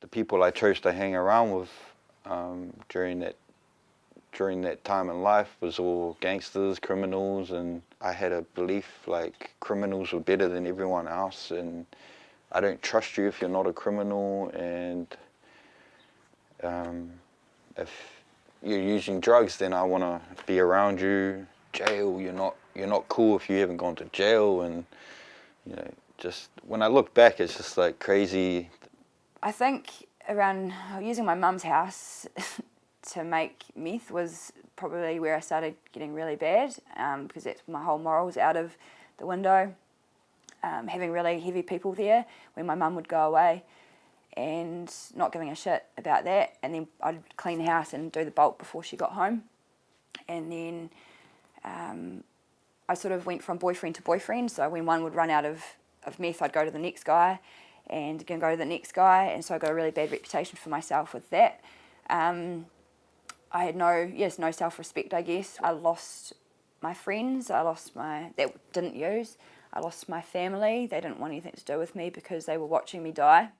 The people I chose to hang around with um, during that during that time in life was all gangsters, criminals, and I had a belief like criminals were better than everyone else, and I don't trust you if you're not a criminal, and um, if you're using drugs, then I want to be around you. Jail, you're not you're not cool if you haven't gone to jail, and you know, just when I look back, it's just like crazy. I think around using my mum's house to make meth was probably where I started getting really bad um, because my whole morals out of the window. Um, having really heavy people there when my mum would go away and not giving a shit about that and then I'd clean the house and do the bulk before she got home and then um, I sort of went from boyfriend to boyfriend so when one would run out of, of meth I'd go to the next guy and again go to the next guy and so I got a really bad reputation for myself with that. Um, I had no, yes, no self-respect, I guess. I lost my friends, I lost my, that didn't use. I lost my family, they didn't want anything to do with me because they were watching me die.